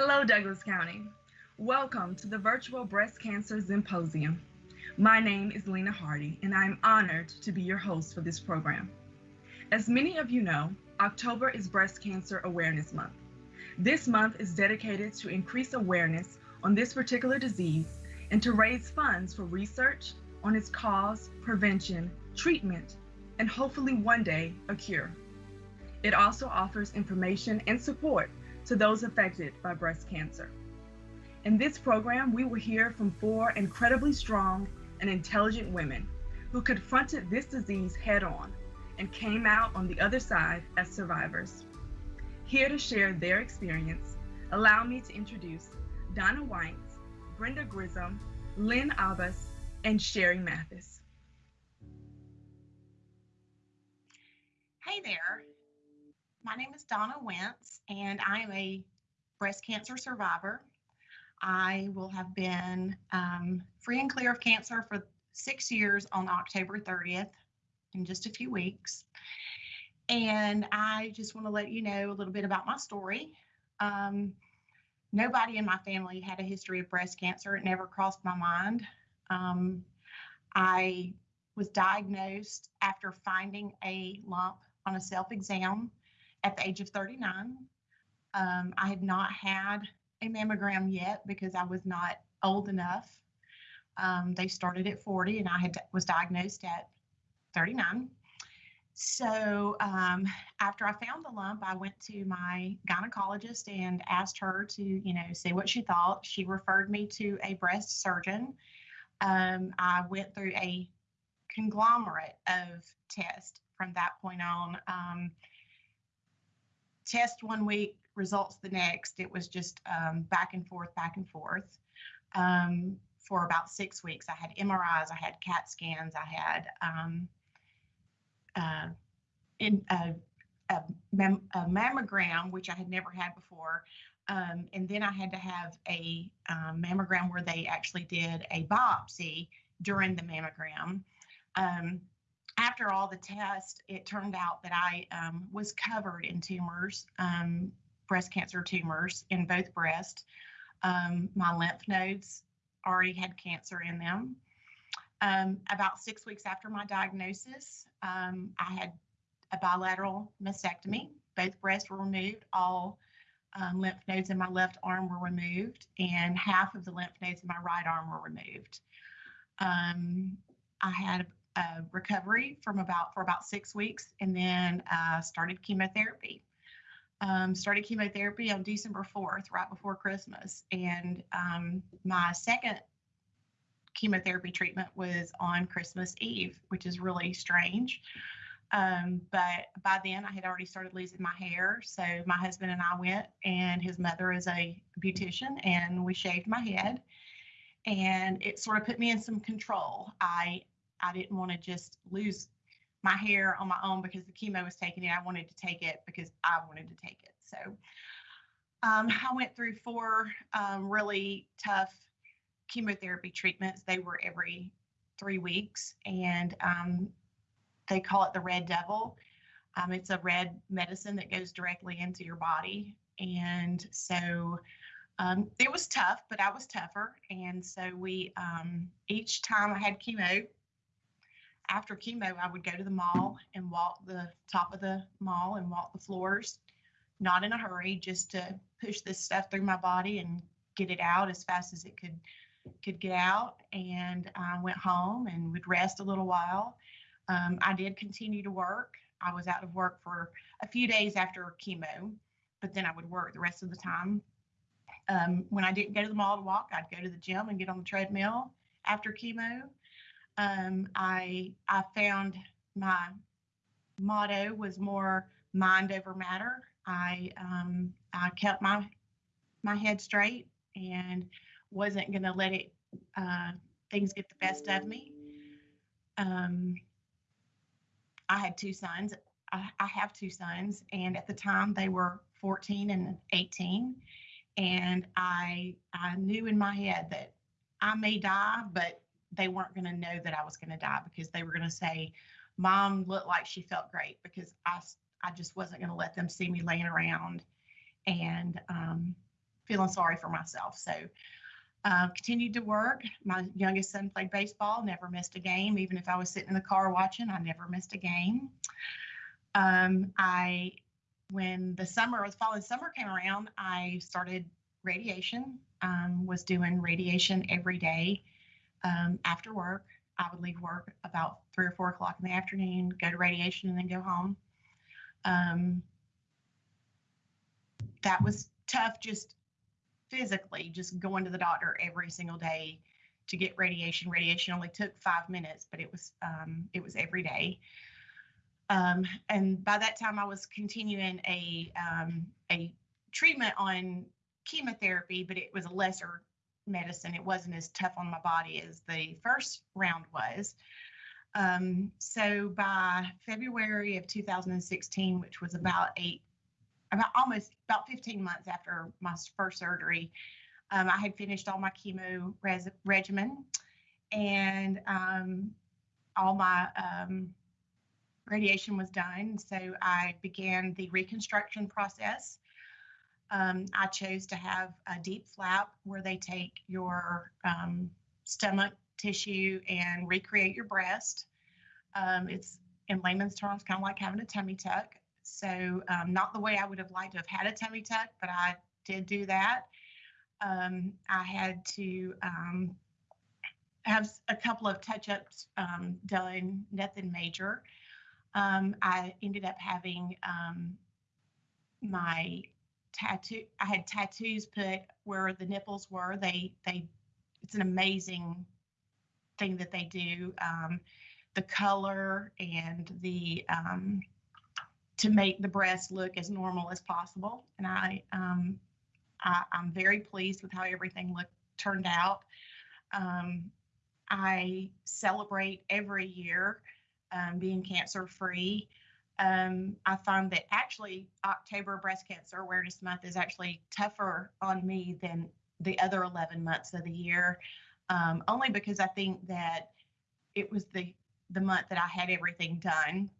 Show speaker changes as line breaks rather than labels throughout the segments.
Hello, Douglas County. Welcome to the Virtual Breast Cancer Symposium. My name is Lena Hardy, and I am honored to be your host for this program. As many of you know, October is Breast Cancer Awareness Month. This month is dedicated to increase awareness on this particular disease and to raise funds for research on its cause, prevention, treatment, and hopefully one day a cure. It also offers information and support to those affected by breast cancer. In this program, we will hear from four incredibly strong and intelligent women who confronted this disease head on and came out on the other side as survivors. Here to share their experience, allow me to introduce Donna Weintz, Brenda Grissom, Lynn Abbas, and Sherry Mathis.
Hey there. My name is Donna Weintz, and I am a breast cancer survivor. I will have been um, free and clear of cancer for six years on October 30th in just a few weeks. And I just want to let you know a little bit about my story. Um, nobody in my family had a history of breast cancer. It never crossed my mind. Um, I was diagnosed after finding a lump on a self exam at the age of 39. Um, I had not had a mammogram yet because I was not old enough. Um, they started at 40 and I had was diagnosed at 39. So um, after I found the lump, I went to my gynecologist and asked her to, you know, see what she thought. She referred me to a breast surgeon. Um, I went through a conglomerate of tests from that point on. Um, test one week, results the next. It was just um, back and forth, back and forth. Um, for about six weeks, I had MRIs, I had CAT scans, I had um, uh, in a, a, mam a, mammogram, which I had never had before. Um, and then I had to have a um, mammogram where they actually did a biopsy during the mammogram. Um, after all the tests, it turned out that I um, was covered in tumors, um, breast cancer tumors in both breasts. Um, my lymph nodes already had cancer in them. Um, about six weeks after my diagnosis, um, I had a bilateral mastectomy. Both breasts were removed. All um, lymph nodes in my left arm were removed, and half of the lymph nodes in my right arm were removed. I had uh, recovery from about for about six weeks, and then uh, started chemotherapy. Um, started chemotherapy on December 4th, right before Christmas, and um, my second chemotherapy treatment was on Christmas Eve, which is really strange. Um, but by then, I had already started losing my hair. So my husband and I went, and his mother is a beautician, and we shaved my head. And it sort of put me in some control. I I didn't want to just lose my hair on my own because the chemo was taking it. I wanted to take it because I wanted to take it. So um, I went through four um, really tough chemotherapy treatments. They were every three weeks, and um, they call it the red devil. Um, it's a red medicine that goes directly into your body. And so um, it was tough, but I was tougher. And so we, um, each time I had chemo, after chemo, I would go to the mall and walk the top of the mall and walk the floors, not in a hurry, just to push this stuff through my body and get it out as fast as it could could get out. And I went home and would rest a little while. Um, I did continue to work. I was out of work for a few days after chemo, but then I would work the rest of the time. Um, when I didn't go to the mall to walk, I'd go to the gym and get on the treadmill after chemo um, I I found my motto was more mind over matter. I um, I kept my my head straight and wasn't going to let it uh, things get the best of me. Um, I had two sons. I, I have two sons, and at the time they were 14 and 18, and I I knew in my head that I may die, but they weren't going to know that I was going to die because they were going to say, Mom looked like she felt great because I, I just wasn't going to let them see me laying around. And um, feeling sorry for myself. So uh, continued to work. My youngest son played baseball, never missed a game. Even if I was sitting in the car watching, I never missed a game. Um, I, when the summer, the and summer came around, I started radiation. Um, was doing radiation every day um, after work. I would leave work about three or four o'clock in the afternoon, go to radiation, and then go home. Um, that was tough just physically, just going to the doctor every single day to get radiation. Radiation only took five minutes, but it was um, it was every day. Um, and by that time, I was continuing a um, a treatment on chemotherapy, but it was a lesser medicine. It wasn't as tough on my body as the first round was. Um, so by February of 2016, which was about eight, about almost about 15 months after my first surgery, um, I had finished all my chemo res- regimen and um, all my um, radiation was done. So I began the reconstruction process. Um, I chose to have a DIEP flap where they take your um, stomach tissue and recreate your breast. Um, it's in layman's terms kind of like having a tummy tuck. So um, not the way I would have liked to have had a tummy tuck, but I did do that. Um, I had to um, have a couple of touch-ups done, nothing major. I ended up having my tattoo i had tattoos put where the nipples were. They they it's an amazing thing that they do. Um, the color and the um, to make the breast look as normal as possible. And i um, I, am very pleased with how everything looked turned out. Um, i celebrate every year um, being cancer free um, I find that actually October Breast Cancer Awareness Month is actually tougher on me than the other 11 months of the year, um, only because I think that it was the the month that I had everything done,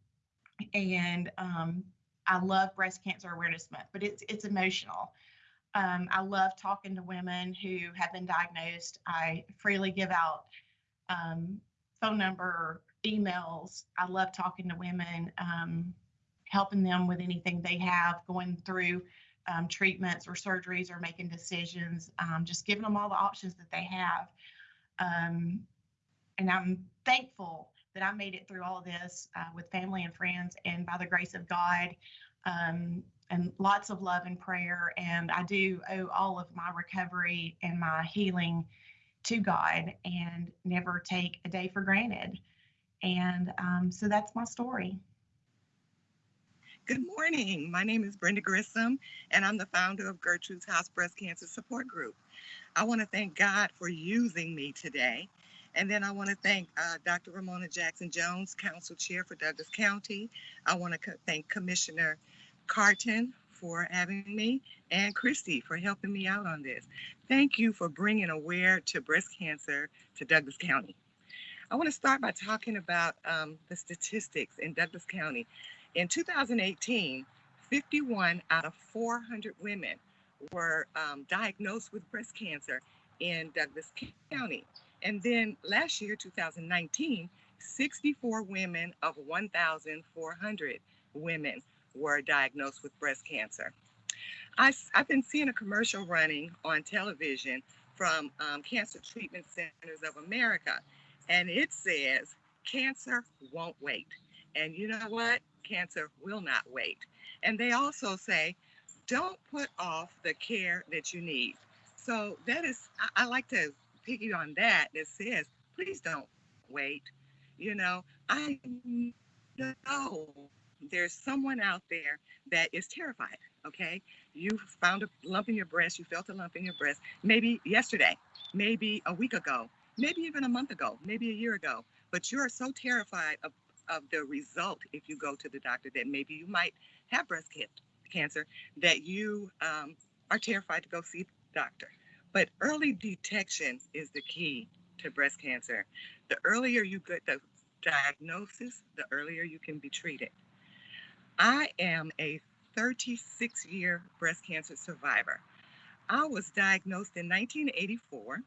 and um, I love Breast Cancer Awareness Month, but it's it's emotional. Um, I love talking to women who have been diagnosed. I freely give out um, phone number emails. I love talking to women, um, helping them with anything they have going through um, treatments or surgeries or making decisions, um, just giving them all the options that they have. Um, and I'm thankful that I made it through all this uh, with family and friends and by the grace of God um, and lots of love and prayer. And I do owe all of my recovery and my healing to God and never take a day for granted. And um, so that's my story.
Good morning. My name is Brenda Grissom, and I'm the founder of Gertrude's House Breast Cancer Support Group. I want to thank God for using me today. And then I want to thank uh, Dr. Romona Jackson Jones, Council Chair for Douglas County. I want to co- thank Commissioner Carton for having me and Christy for helping me out on this. Thank you for bringing aware to breast cancer to Douglas County. I want to start by talking about um, the statistics in Douglas County. In 2018, 51 out of 400 women were um, diagnosed with breast cancer in Douglas County. And then last year, 2019, 64 women of 1,400 women were diagnosed with breast cancer. I, have been seeing a commercial running on television from um, Cancer Treatment Centers of America and it says cancer won't wait. And you know what? Cancer will not wait. And they also say, don't put off the care that you need. So that is, I, I like to piggy on that that says, please don't wait. You know, I know there's someone out there that is terrified. Okay. You found a lump in your breast, you felt a lump in your breast, maybe yesterday, maybe a week ago, maybe even a month ago, maybe a year ago, but you're so terrified of, of the result if you go to the doctor that maybe you might have breast cancer that you um, are terrified to go see the doctor. But early detection is the key to breast cancer. The earlier you get the diagnosis, the earlier you can be treated. I am a 36 year breast cancer survivor. I was diagnosed in 1984,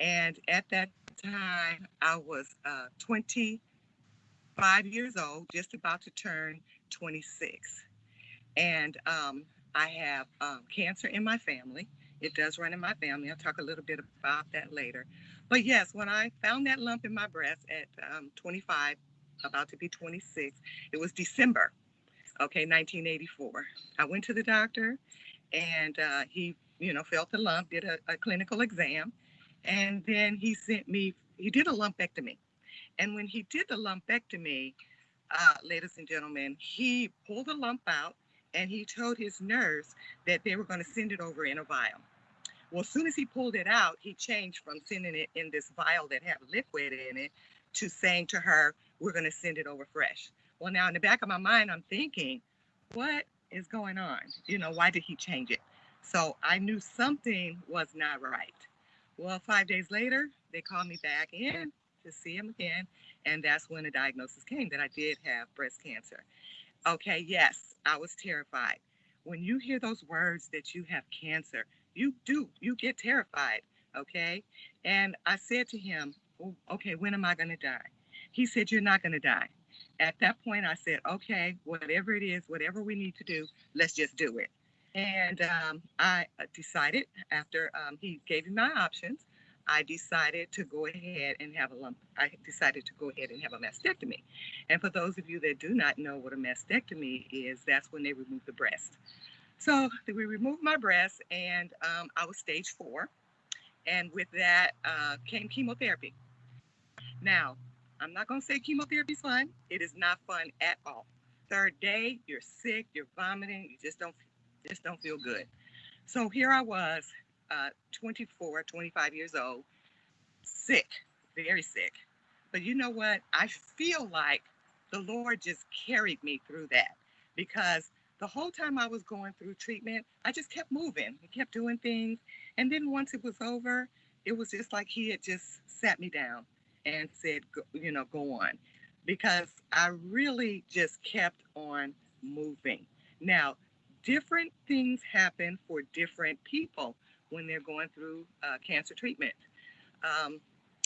and at that time I was uh, 25 years old, just about to turn 26. And um, I have um, cancer in my family. It does run in my family. I'll talk a little bit about that later. But yes, when I found that lump in my breast at um, 25, about to be 26, it was December, okay, 1984. I went to the doctor and uh, he, you know, felt the lump, did a, a clinical exam, and then he sent me, he did a lumpectomy. And when he did the lumpectomy, uh, ladies and gentlemen, he pulled the lump out and he told his nurse that they were going to send it over in a vial. Well, as soon as he pulled it out, he changed from sending it in this vial that had liquid in it to saying to her, We're going to send it over fresh. Well, now in the back of my mind, I'm thinking, What is going on? You know, why did he change it? So I knew something was not right. Well, five days later, they called me back in to see him again. And that's when the diagnosis came that I did have breast cancer. Okay, yes, I was terrified. When you hear those words that you have cancer, you do, you get terrified. Okay. And I said to him, oh, okay, when am I going to die? He said, You're not going to die. At that point, I said, Okay, whatever it is, whatever we need to do, let's just do it. And um, I uh, decided after um, he gave me my options, I decided to go ahead and have a lump. I decided to go ahead and have a mastectomy. And for those of you that do not know what a mastectomy is, that's when they remove the breast. So we removed my breast, and um, I was stage four. And with that uh, came chemotherapy. Now, I'm not going to say chemotherapy is fun. It is not fun at all. Third day, you're sick, you're vomiting, you just don't just don't feel good. So here I was uh, 24, 25 years old, sick, very sick. But you know what? I feel like the Lord just carried me through that because the whole time I was going through treatment, I just kept moving. I kept doing things. And then once it was over, it was just like he had just sat me down and said, you know, go on. Because I really just kept on moving. Now, different things happen for different people when they're going through uh, cancer treatment. Um,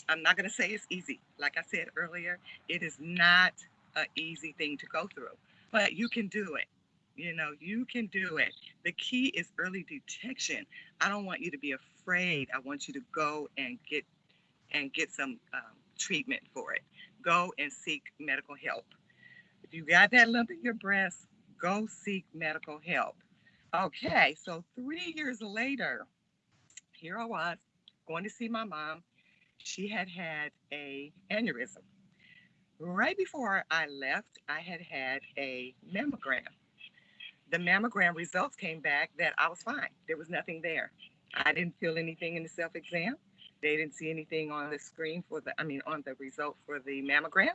I'm not going to say it's easy. Like I said earlier, it is not an easy thing to go through, but you can do it. You know, you can do it. The key is early detection. I don't want you to be afraid. I want you to go and get and get some um, treatment for it. Go and seek medical help. If you got that lump in your breast, go seek medical help. Okay, so three years later, here I was going to see my mom. She had had a aneurysm. Right before I left, I had had a mammogram. The mammogram results came back that I was fine. There was nothing there. I didn't feel anything in the self exam. They didn't see anything on the screen for the, I mean, on the result for the mammogram.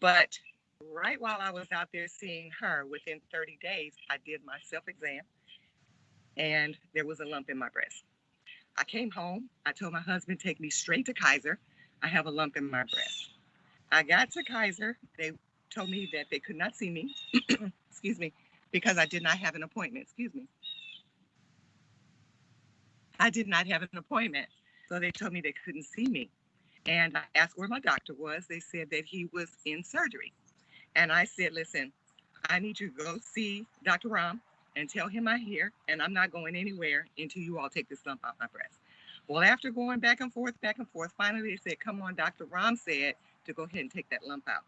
But right while I was out there seeing her, within 30 days, I did my self exam and there was a lump in my breast. I came home. I told my husband, take me straight to Kaiser. I have a lump in my breast. I got to Kaiser. They told me that they could not see me, excuse me, because I did not have an appointment. Excuse me. I did not have an appointment. So they told me they couldn't see me. And I asked where my doctor was. They said that he was in surgery. And I said, listen, I need you to go see Dr. Ram and tell him I'm here and I'm not going anywhere until you all take this lump out my breast. Well, after going back and forth, back and forth, finally they said, come on, Dr. Ram said to go ahead and take that lump out.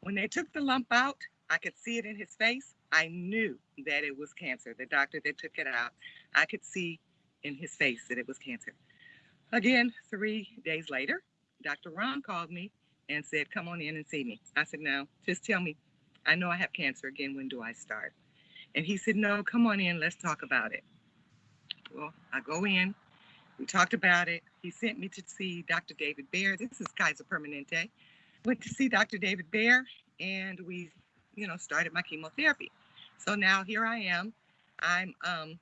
When they took the lump out, I could see it in his face. I knew that it was cancer. The doctor that took it out, I could see in his face that it was cancer. Again, three days later, Dr. Ram called me and said, Come on in and see me. I said, No, just tell me. I know I have cancer again. When do I start? And he said, No, come on in. Let's talk about it. Well, I go in. We talked about it. He sent me to see Dr. David Bear. This is Kaiser Permanente. Went to see Dr. David Bear, and we, you know, started my chemotherapy. So now here I am. I'm um,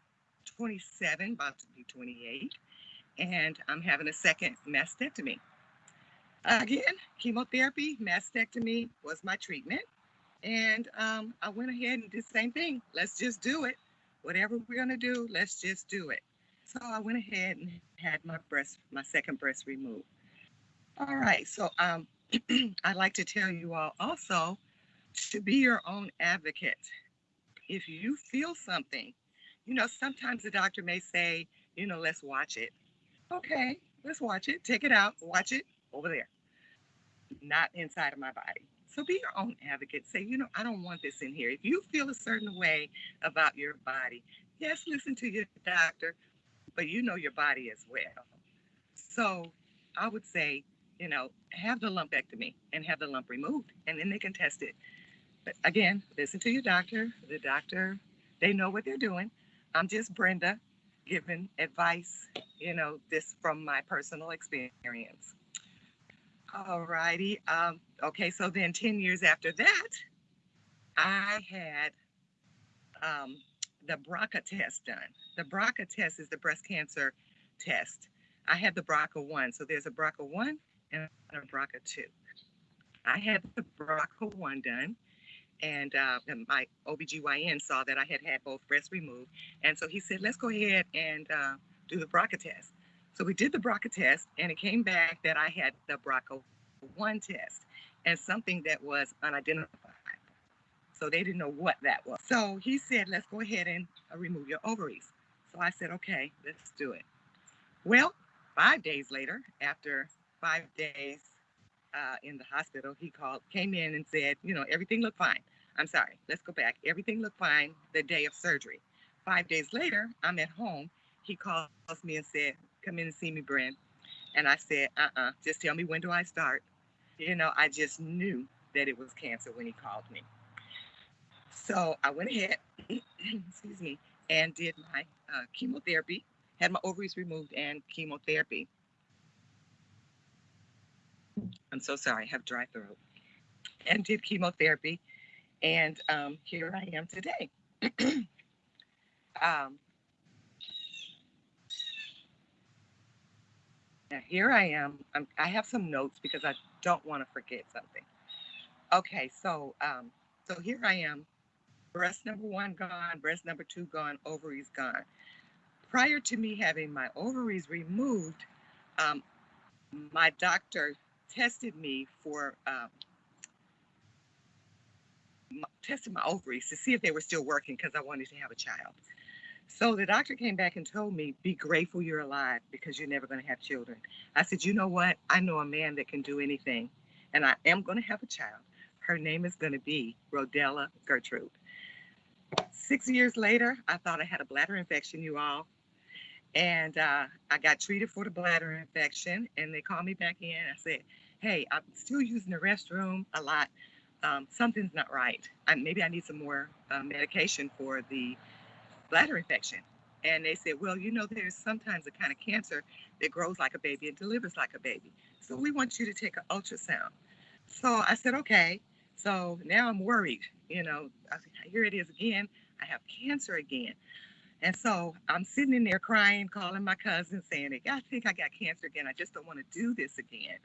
27, about to be 28, and I'm having a second mastectomy. Again, chemotherapy, mastectomy was my treatment. And um, I went ahead and did the same thing. Let's just do it. whatever we're going to do, let's just do it. So I went ahead and had my breast, my second breast removed. All right. So um, I'd like to tell you all also to be your own advocate. If you feel something, you know, sometimes the doctor may say, you know, let's watch it. Okay, let's watch it. Take it out, watch it over there, not inside of my body. So be your own advocate. Say, you know, I don't want this in here. If you feel a certain way about your body, yes, listen to your doctor, but you know your body as well. So I would say, you know, have the lumpectomy and have the lump removed, and then they can test it. But again, listen to your doctor. The doctor, they know what they're doing. I'm just Brenda giving advice, you know, this from my personal experience. All righty. Um, okay, so then 10 years after that, I had um, the BRCA test done. The BRCA test is the breast cancer test. I had the BRCA 1. So there's a BRCA 1 and a BRCA 2. I had the BRCA 1 done and, uh, and my OBGYN saw that I had had both breasts removed. And so he said, let's go ahead and uh, do the BRCA test. So we did the BRCA test, and it came back that I had the BRCA1 test and something that was unidentified. So they didn't know what that was. So he said, let's go ahead and uh, remove your ovaries. So I said, okay, let's do it. Well, five days later, after five days uh, in the hospital, he called, came in and said, you know, everything looked fine. I'm sorry, let's go back. Everything looked fine the day of surgery. Five days later, I'm at home. He calls me and said, come in and see me, Brent. And I said, uh-uh, just tell me when do I start? You know, I just knew that it was cancer when he called me. So I went ahead, excuse me, and did my uh, chemotherapy, had my ovaries removed and chemotherapy. I'm so sorry, I have dry throat. And did chemotherapy. And um, here I am today. um, now here I am. I'm, I have some notes because I don't want to forget something. Okay, so um, so here I am. Breast number one gone, breast number two gone, ovaries gone. Prior to me having my ovaries removed, um, my doctor tested me for um, tested my ovaries to see if they were still working because I wanted to have a child. So the doctor came back and told me, be grateful you're alive because you're never going to have children. I said, you know what? I know a man that can do anything, and I am going to have a child. Her name is going to be Rodella Gertrude. Six years later, I thought I had a bladder infection, you all. And uh, I got treated for the bladder infection, and they called me back in. I said, "Hey, I'm still using the restroom a lot. Um, something's not right. I, maybe I need some more uh, medication for the bladder infection." And they said, "Well, you know, there's sometimes a kind of cancer that grows like a baby and delivers like a baby. So we want you to take an ultrasound." So I said, "Okay." So now I'm worried. You know, I, here it is again. I have cancer again. And so I'm sitting in there crying, calling my cousin, saying, I think I got cancer again. I just don't want to do this again.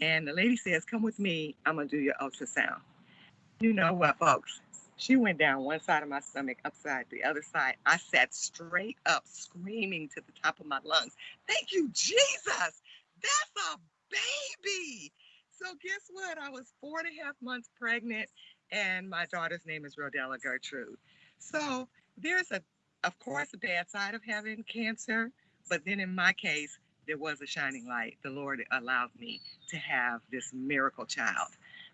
And the lady says, Come with me. I'm going to do your ultrasound. You know what, folks? She went down one side of my stomach, upside the other side. I sat straight up, screaming to the top of my lungs, Thank you, Jesus! That's a baby! So, guess what? I was four and a half months pregnant, and my daughter's name is Rodella Gertrude. So, there's a of course, a bad side of having cancer, but then in my case, there was a shining light. The Lord allowed me to have this miracle child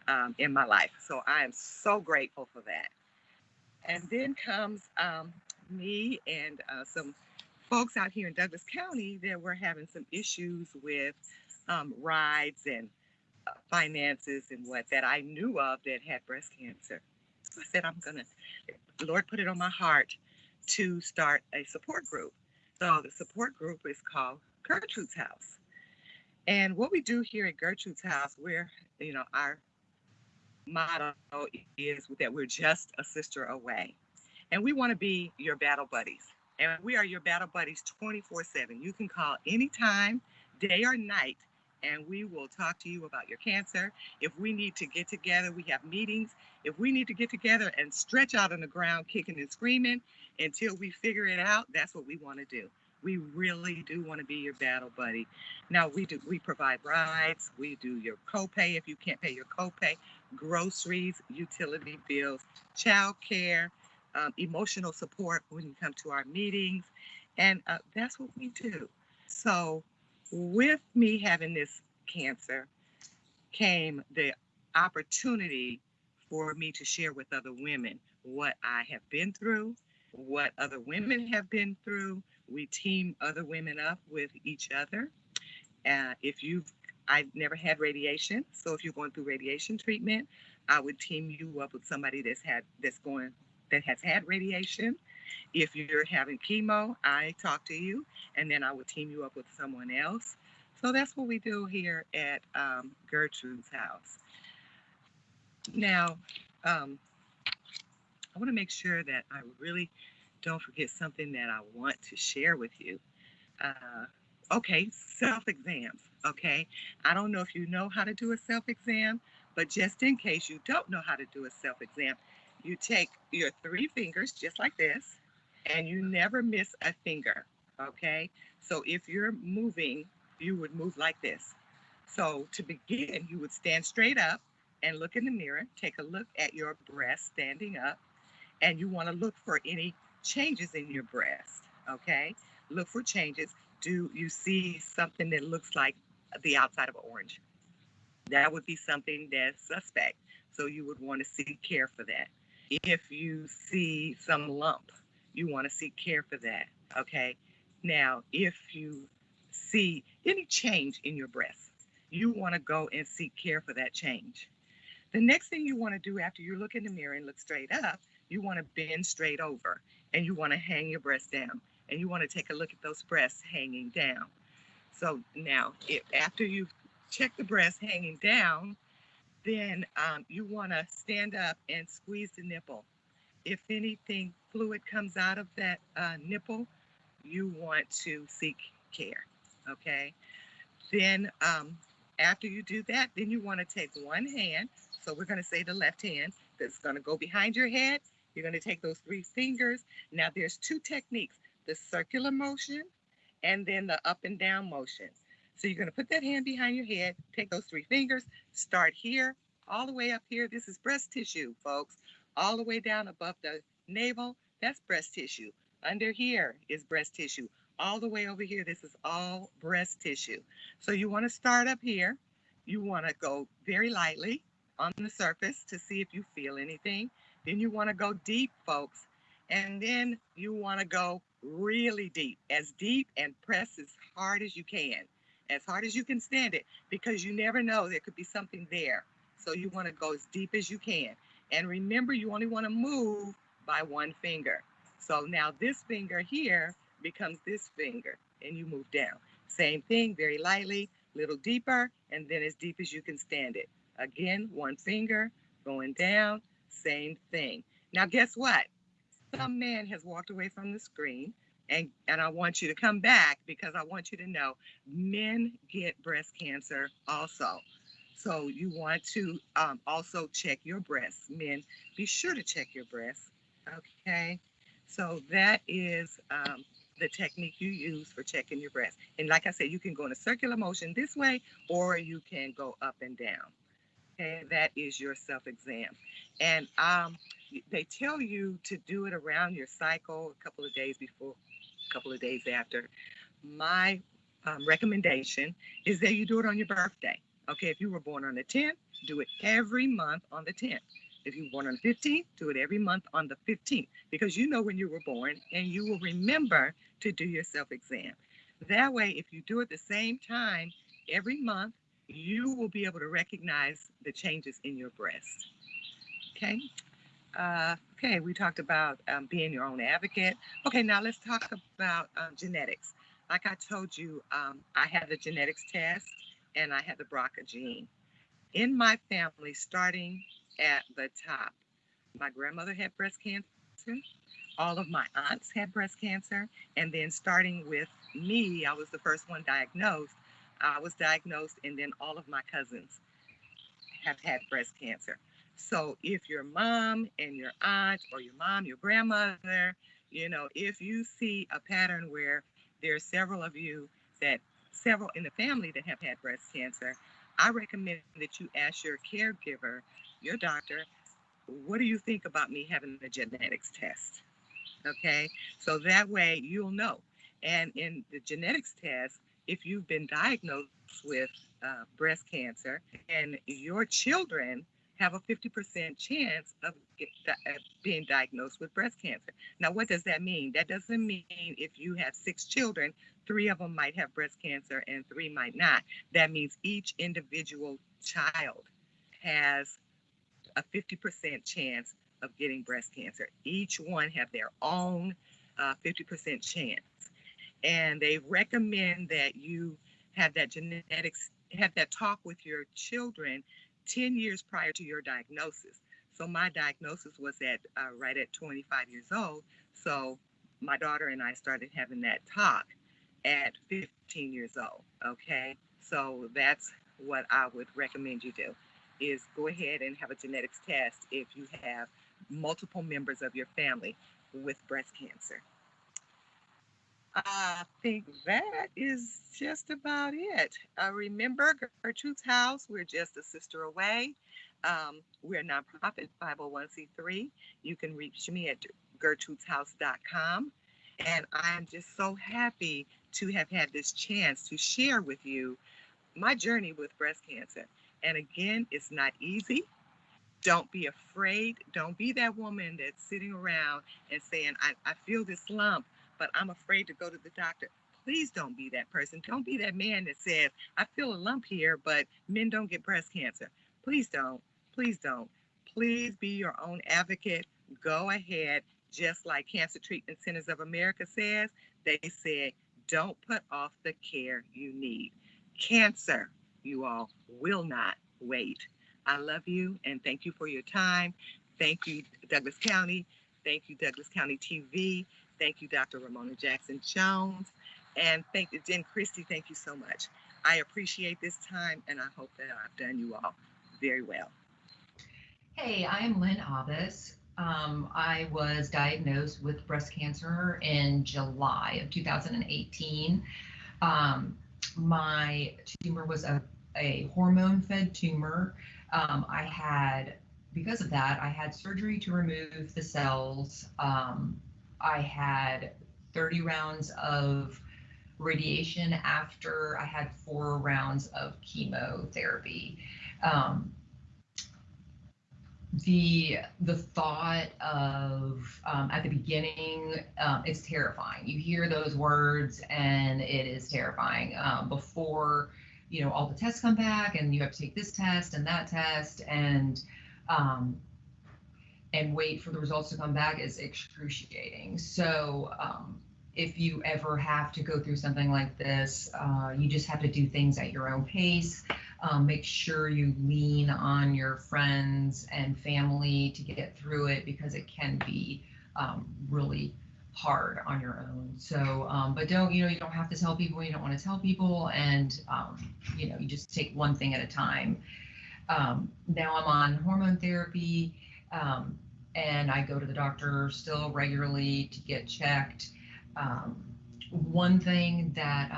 um, in my life. So I am so grateful for that. And then comes um, me and uh, some folks out here in Douglas County that were having some issues with um, rides and uh, finances and what that I knew of that had breast cancer. So I said, I'm going to, Lord put it on my heart to start a support group. So the support group is called Gertrude's House. And what we do here at Gertrude's House, we're, you know, our motto is that we're just a sister away. And we want to be your battle buddies. And we are your battle buddies 24 7. You can call anytime, day or night, and we will talk to you about your cancer. If we need to get together, we have meetings. If we need to get together and stretch out on the ground, kicking and screaming until we figure it out, that's what we want to do. We really do want to be your battle buddy. Now we do we provide rides, we do your copay if you can't pay your copay, groceries, utility bills, child care, um, emotional support when you come to our meetings. And uh, that's what we do. So, with me having this cancer came the opportunity for me to share with other women what I have been through, what other women have been through. We team other women up with each other. Uh, if you've, I've never had radiation, so if you're going through radiation treatment, I would team you up with somebody that's had that's going that has had radiation. If you're having chemo, I talk to you, and then I would team you up with someone else. So that's what we do here at um, Gertrude's house. Now, um, I want to make sure that I really don't forget something that I want to share with you. Uh, okay, self exams. Okay, I don't know if you know how to do a self exam, but just in case you don't know how to do a self exam, you take your three fingers just like this, and you never miss a finger. Okay, so if you're moving, you would move like this. So to begin, you would stand straight up and look in the mirror, take a look at your breast standing up, and you want to look for any changes in your breast. Okay, look for changes. Do you see something that looks like the outside of an orange? That would be something that's suspect. So you would want to seek care for that. If you see some lump, you want to seek care for that. Okay. Now, if you see any change in your breast, you want to go and seek care for that change. The next thing you want to do after you look in the mirror and look straight up, you want to bend straight over and you want to hang your breast down and you want to take a look at those breasts hanging down. So now, if after you check the breasts hanging down, then um, you want to stand up and squeeze the nipple. If anything fluid comes out of that uh, nipple, you want to seek care. Okay. Then um, after you do that, then you want to take one hand. So we're going to say the left hand that's going to go behind your head. You're going to take those three fingers. Now there's two techniques: the circular motion and then the up and down motion. So you're going to put that hand behind your head, take those three fingers, start here, all the way up here. This is breast tissue, folks. All the way down above the navel, that's breast tissue. Under here is breast tissue. All the way over here, this is all breast tissue. So you want to start up here. You want to go very lightly on the surface to see if you feel anything. Then you want to go deep, folks. And then you want to go really deep, as deep and press as hard as you can as hard as you can stand it because you never know there could be something there. So you want to go as deep as you can. And remember, you only want to move by one finger. So now this finger here becomes this finger and you move down. Same thing, very lightly, little deeper, and then as deep as you can stand it. Again, one finger going down, same thing. Now, guess what? Some man has walked away from the screen and and I want you to come back because I want you to know men get breast cancer also. So you want to um, also check your breasts. Men, be sure to check your breasts. Okay. So that is um, the technique you use for checking your breasts. And like I said, you can go in a circular motion this way, or you can go up and down. Okay, that is your self-exam. And um, they tell you to do it around your cycle a couple of days before a couple of days after. My um, recommendation is that you do it on your birthday. Okay, if you were born on the 10th, do it every month on the 10th. If you were born on the 15th, do it every month on the 15th because you know when you were born and you will remember to do your self exam. That way, if you do it the same time every month, you will be able to recognize the changes in your breast. Okay, uh, okay, we talked about um, being your own advocate. Okay, now let's talk about um, genetics. Like I told you, um, I had the genetics test and I had the BRCA gene. In my family, starting at the top, my grandmother had breast cancer, all of my aunts had breast cancer, and then starting with me, I was the first one diagnosed. I was diagnosed, and then all of my cousins have had breast cancer. So if your mom and your aunt or your mom, your grandmother, you know, if you see a pattern where there are several of you that several in the family that have had breast cancer, I recommend that you ask your caregiver, your doctor, what do you think about me having a genetics test? Okay, so that way you'll know. And in the genetics test, if you've been diagnosed with uh, breast cancer and your children have a 50% chance of being diagnosed with breast cancer. Now, what does that mean? That doesn't mean if you have six children, three of them might have breast cancer and three might not. That means each individual child has a 50% chance of getting breast cancer. Each one have their own uh, 50% chance. And they recommend that you have that genetics, have that talk with your children 10 years prior to your diagnosis. So my diagnosis was at uh, right at 25 years old. So my daughter and I started having that talk at 15 years old. Okay, so that's what I would recommend you do is go ahead and have a genetics test if you have multiple members of your family with breast cancer. I think that is just about it. Uh, remember, Gertrude's House, we're just a sister away. Um, we're a nonprofit 501c3. You can reach me at gertrudeshouse.com. And I'm just so happy to have had this chance to share with you my journey with breast cancer. And again, it's not easy. Don't be afraid. Don't be that woman that's sitting around and saying, I, I feel this lump, but I'm afraid to go to the doctor. Please don't be that person. Don't be that man that says, I feel a lump here, but men don't get breast cancer. Please don't. Please don't. Please be your own advocate. Go ahead, just like Cancer Treatment Centers of America says, they said, don't put off the care you need. Cancer, you all, will not wait. I love you and thank you for your time. Thank you, Douglas County. Thank you, Douglas County TV. Thank you, Dr. Romona Jackson Jones. And thank you, Jen Christie. Thank you so much. I appreciate this time and I hope that I've done you all very well.
Hey, I'm Lynn Abbas. Um, I was diagnosed with breast cancer in July of 2018. Um, my tumor was a, a hormone fed tumor. Um, I had, because of that, I had surgery to remove the cells. Um, I had 30 rounds of radiation after I had four rounds of chemotherapy. Um, the the thought of um, at the beginning um, it's terrifying you hear those words and it is terrifying um, before you know all the tests come back and you have to take this test and that test and um, and wait for the results to come back is excruciating so um, if you ever have to go through something like this uh, you just have to do things at your own pace um, make sure you lean on your friends and family to get through it because it can be um, really hard on your own. So, um, but don't, you know, you don't have to tell people you don't want to tell people. And, um, you know, you just take one thing at a time. Um, now I'm on hormone therapy um, and I go to the doctor still regularly to get checked. one thing that,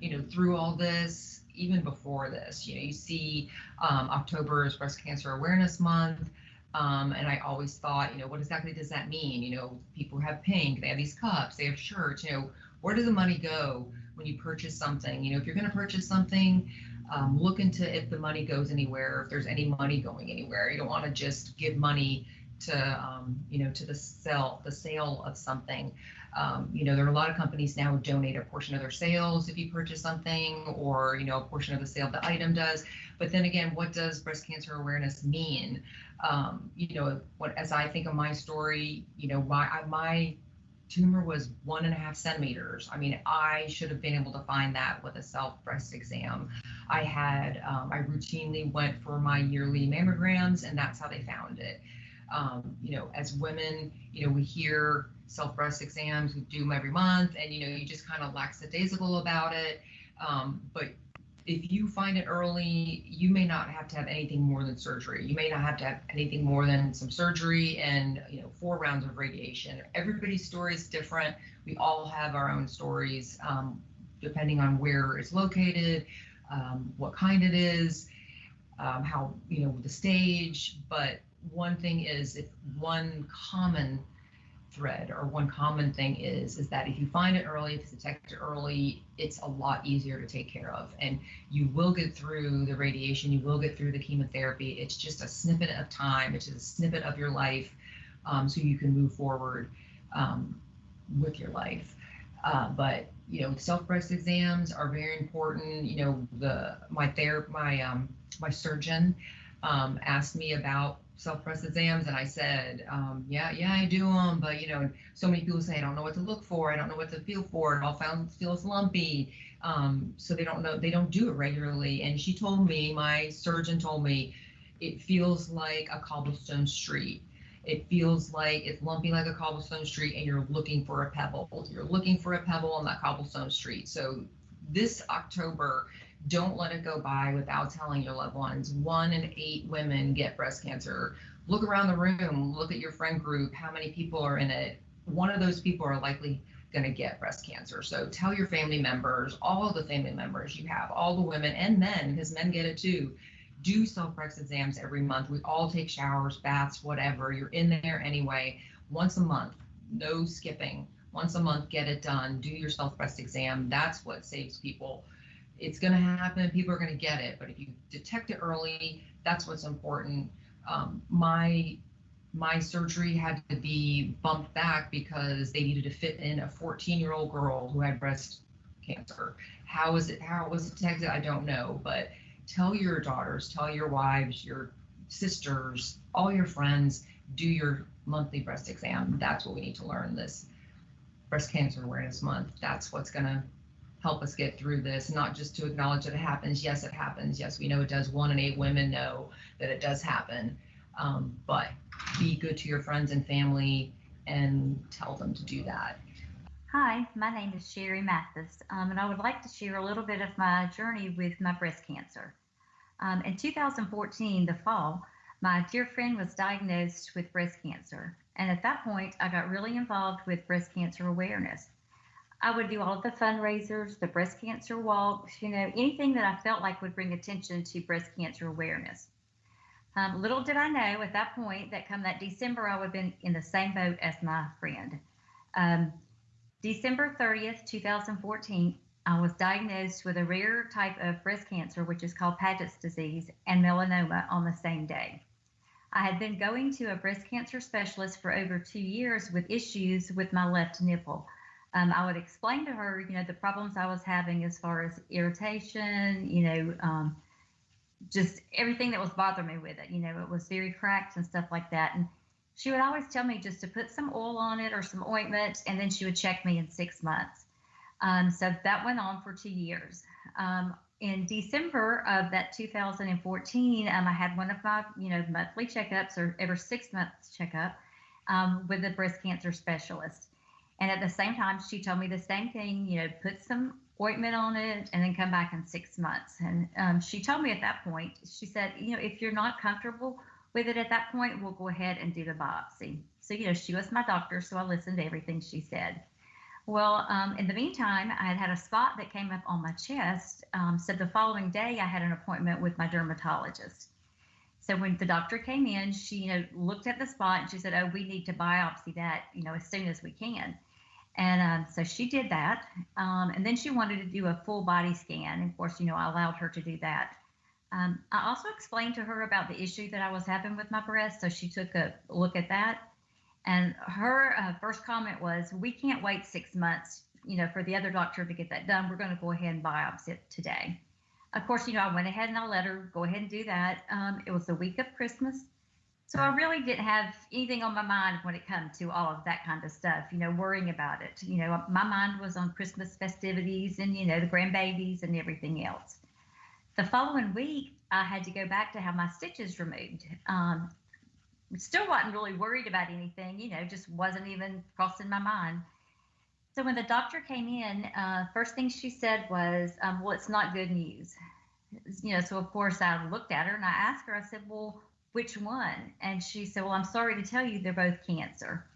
you know, through all this, even before this. You know, you see um, October is Breast Cancer Awareness Month. Um, and I always thought, you know, what exactly does that mean? You know, people have pink, they have these cups, they have shirts. You know, where does the money go when you purchase something? You know, if you're going to purchase something, um, look into if the money goes anywhere, if there's any money going anywhere. You don't want to just give money to, um, you know, to the sell, the sale of something. Um, you know, there are a lot of companies now who donate a portion of their sales if you purchase something, or you know, a portion of the sale the item does. But then again, what does breast cancer awareness mean? Um, you know, what as I think of my story, you know, my my tumor was one and a half centimeters. I mean, I should have been able to find that with a self breast exam. I had, um, I routinely went for my yearly mammograms, and that's how they found it. Um, you know, as women, you know, we hear self breast exams, we do them every month, and you know, you just kind of lackadaisical about it. Um, but if you find it early, you may not have to have anything more than surgery. You may not have to have anything more than some surgery and you know four rounds of radiation. Everybody's story is different. We all have our own stories, um, depending on where it's located, um, what kind it is, um, how you know the stage. But one thing is, if one common thread or one common thing is is that if you find it early if it's detected early it's a lot easier to take care of. And you will get through the radiation you will get through the chemotherapy. It's just a snippet of time it's just a snippet of your life um, so you can move forward um, with your life. Uh, but you know self breast exams are very important. You know the my ther my um my surgeon um, asked me about self-breast exams and I said, um, yeah, yeah, I do them, but you know, so many people say I don't know what to look for, I don't know what to feel for, it all found feels lumpy, um, so they don't know, they don't do it regularly. And she told me, my surgeon told me, it feels like a cobblestone street. It feels like it's lumpy like a cobblestone street, and you're looking for a pebble. You're looking for a pebble on that cobblestone street. So this October, don't let it go by without telling your loved ones. One in eight women get breast cancer. Look around the room, look at your friend group, how many people are in it. One of those people are likely going to get breast cancer. So tell your family members, all the family members you have, all the women and men, because men get it too. Do self breast exams every month. We all take showers, baths, whatever. You're in there anyway. Once a month, no skipping. Once a month, get it done. Do your self breast exam. That's what saves people it's going to happen. People are going to get it. But if you detect it early, that's what's important. Um, my my surgery had to be bumped back because they needed to fit in a 14 year old girl who had breast cancer. How was it? How was it was detected? I don't know. But tell your daughters, tell your wives, your sisters, all your friends, do your monthly breast exam. That's what we need to learn this breast cancer awareness month. That's what's going to help us get through this, not just to acknowledge that it happens. Yes, it happens. Yes, we know it does. One in eight women know that it does happen. Um, but be good to your friends and family and tell them to do that.
Hi, my name is Sherry Mathis, um, and I would like to share a little bit of my journey with my breast cancer. Um, in 2014, the fall, my dear friend was diagnosed with breast cancer. And at that point, I got really involved with breast cancer awareness. I would do all of the fundraisers, the breast cancer walks, you know, anything that I felt like would bring attention to breast cancer awareness. Um, little did I know at that point that come that December, I would have been in the same boat as my friend. Um, December 30th, 2014, I was diagnosed with a rare type of breast cancer, which is called Paget's disease, and melanoma on the same day. I had been going to a breast cancer specialist for over two years with issues with my left nipple um, I would explain to her, you know, the problems I was having as far as irritation, you know, um, just everything that was bothering me with it. You know, it was very cracked and stuff like that. And she would always tell me just to put some oil on it or some ointment, and then she would check me in six months. Um, so that went on for two years. Um, in December of that 2014, um, I had one of my, you know, monthly checkups or every six months checkup um, with a breast cancer specialist. And at the same time, she told me the same thing, you know, put some ointment on it and then come back in six months. And um, she told me at that point, she said, you know, if you're not comfortable with it at that point, we'll go ahead and do the biopsy. So, you know, she was my doctor, so I listened to everything she said. Well, um, in the meantime, I had had a spot that came up on my chest. Um, so the following day, I had an appointment with my dermatologist. So when the doctor came in, she you know looked at the spot and she said, "Oh, we need to biopsy that you know as soon as we can." And um, so she did that. Um, and then she wanted to do a full body scan. Of course, you know, I allowed her to do that. Um, I also explained to her about the issue that I was having with my breast. So she took a look at that. And her uh, first comment was, We can't wait six months, you know, for the other doctor to get that done. We're going to go ahead and biopsy it today. Of course, you know, I went ahead and I let her go ahead and do that. Um, it was the week of Christmas. So I really didn't have anything on my mind when it comes to all of that kind of stuff, you know, worrying about it. You know, my mind was on Christmas festivities and, you know, the grandbabies and everything else. The following week, I had to go back to have my stitches removed. Um, still wasn't really worried about anything, you know, just wasn't even crossing my mind. So when the doctor came in, uh, first thing she said was, um, "Well, it's not good news." You know, so of course I looked at her and I asked her, I said, Well, which one? And she said, Well, I'm sorry to tell you they're both cancer.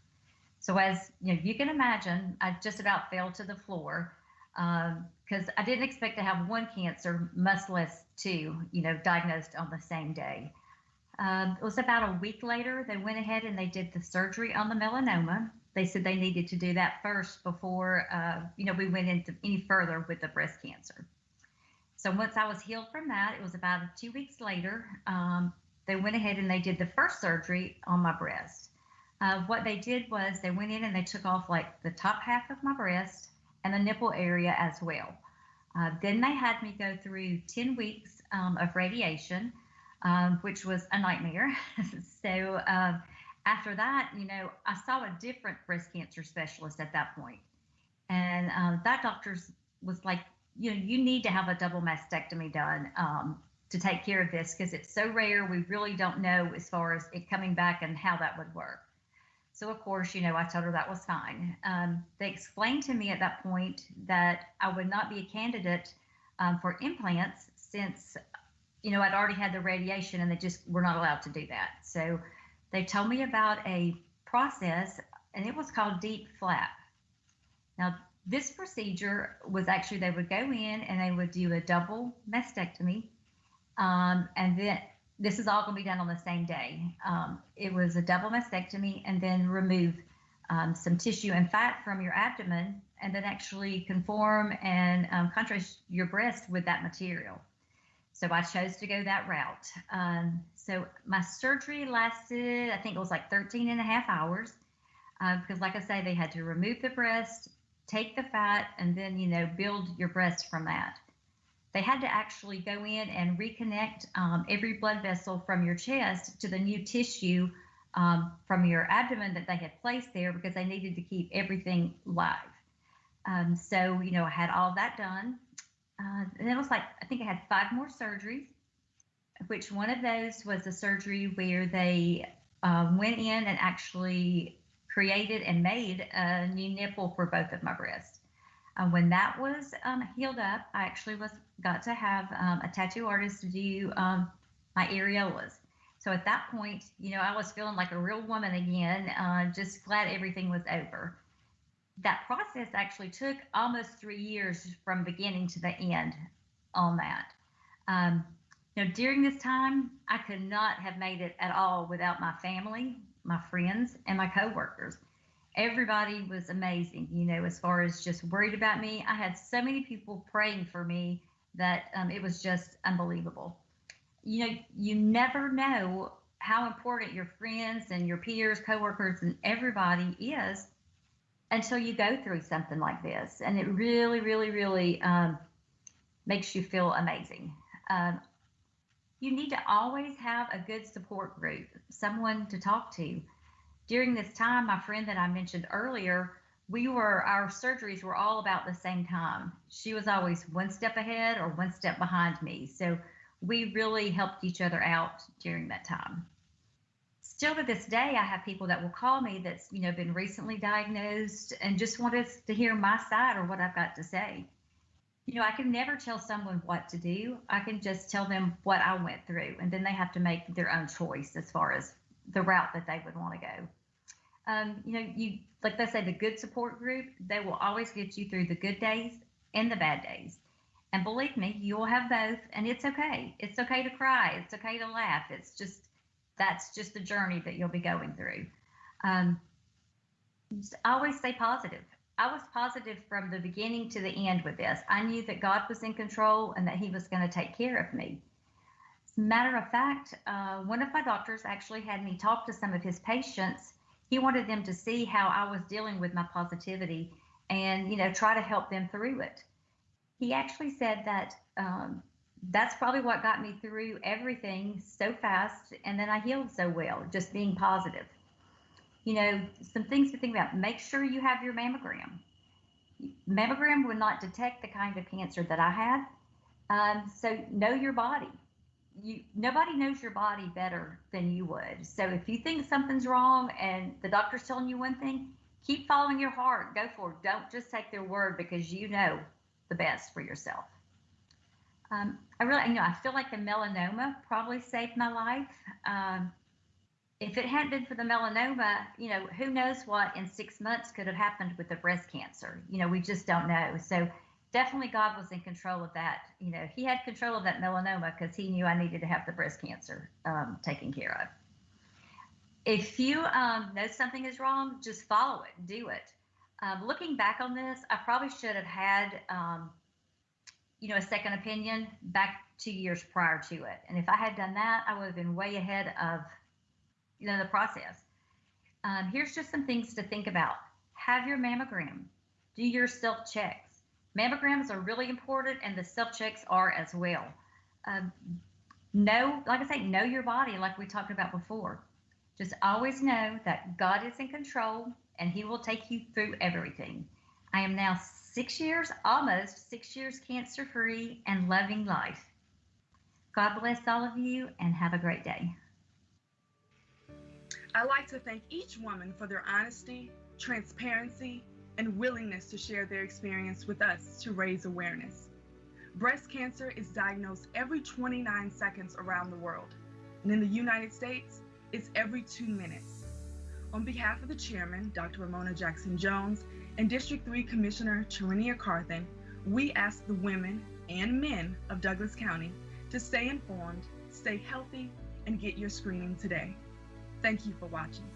So as you know, you can imagine, I just about fell to the floor because um, I didn't expect to have one cancer, much less two, you know, diagnosed on the same day. Um, it was about a week later, they went ahead and they did the surgery on the melanoma. They said they needed to do that first before, uh, you know, we went into any further with the breast cancer. So once I was healed from that, it was about two weeks later, um, they went ahead and they did the first surgery on my breast. Uh, what they did was they went in and they took off like the top half of my breast and the nipple area as well. Uh, then they had me go through 10 weeks um, of radiation, um, which was a nightmare. so uh, after that, you know, I saw a different breast cancer specialist at that point. And um, that doctor was like, you know, you need to have a double mastectomy done um, to take care of this because it's so rare. We really don't know as far as it coming back and how that would work. So, of course, you know, I told her that was fine. Um, they explained to me at that point that I would not be a candidate um, for implants since, you know, I'd already had the radiation and they just were not allowed to do that. So, they told me about a process and it was called DIEP flap. Now, this procedure was actually they would go in and they would do a double mastectomy. Um, and then this is all going to be done on the same day. Um, it was a double mastectomy and then remove um, some tissue and fat from your abdomen and then actually conform and um, contrast your breast with that material. So I chose to go that route. Um, so my surgery lasted, I think it was like 13 and a half hours. Uh, because, like I say, they had to remove the breast, take the fat, and then, you know, build your breast from that they had to actually go in and reconnect um, every blood vessel from your chest to the new tissue um, from your abdomen that they had placed there because they needed to keep everything live. Um, so, you know, I had all that done. Uh, and it was like, I think I had five more surgeries, which one of those was a surgery where they uh, went in and actually created and made a new nipple for both of my breasts. Uh, when that was um, healed up, I actually was got to have um, a tattoo artist do um, my areolas. So at that point, you know, I was feeling like a real woman again, uh, just glad everything was over. That process actually took almost three years from beginning to the end on that. Um, you know, during this time, I could not have made it at all without my family, my friends, and my coworkers everybody was amazing, you know, as far as just worried about me. I had so many people praying for me that um, it was just unbelievable. You know, you never know how important your friends and your peers, coworkers, and everybody is until you go through something like this. And it really, really, really um, makes you feel amazing. Um, you need to always have a good support group, someone to talk to during this time, my friend that I mentioned earlier, we were our surgeries were all about the same time. She was always one step ahead or one step behind me. So we really helped each other out during that time. Still to this day, I have people that will call me that's you know been recently diagnosed and just want us to hear my side or what I've got to say. You know, I can never tell someone what to do. I can just tell them what I went through, and then they have to make their own choice as far as the route that they would want to go. Um, you know, you like they say, the good support group, they will always get you through the good days and the bad days. And believe me, you'll have both, and it's okay. It's okay to cry. It's okay to laugh. It's just that's just the journey that you'll be going through. Um, always stay positive. I was positive from the beginning to the end with this. I knew that God was in control and that He was going to take care of me. Matter of fact, uh, one of my doctors actually had me talk to some of his patients. He wanted them to see how I was dealing with my positivity and, you know, try to help them through it. He actually said that um, that's probably what got me through everything so fast and then I healed so well, just being positive. You know, some things to think about. Make sure you have your mammogram. Mammogram would not detect the kind of cancer that I had. Um, so know your body you nobody knows your body better than you would. So if you think something's wrong and the doctor's telling you one thing, keep following your heart. Go for it. Don't just take their word because you know the best for yourself. Um, I really, you know, I feel like the melanoma probably saved my life. Um, if it hadn't been for the melanoma, you know, who knows what in six months could have happened with the breast cancer? You know, we just don't know. So definitely God was in control of that. You know, He had control of that melanoma because He knew I needed to have the breast cancer um, taken care of. If you um, know something is wrong, just follow it, do it. Um, looking back on this, I probably should have had, um, you know, a second opinion back two years prior to it. And if I had done that, I would have been way ahead of, you know, the process. Um, here's just some things to think about. Have your mammogram. Do your self checks. Mammograms are really important, and the self checks are as well. Um, know, like I say, know your body, like we talked about before. Just always know that God is in control and He will take you through everything. I am now six years, almost six years cancer free and loving life. God bless all of you and have a great day.
I'd like to thank each woman for their honesty, transparency, and willingness to share their experience with us to raise awareness. Breast cancer is diagnosed every 29 seconds around the world, and in the United States, it's every two minutes. On behalf of the chairman, Dr. Romona Jackson Jones, and District 3 Commissioner Tarenia Carthen, we ask the women and men of Douglas County to stay informed, stay healthy, and get your screening today. Thank you for watching.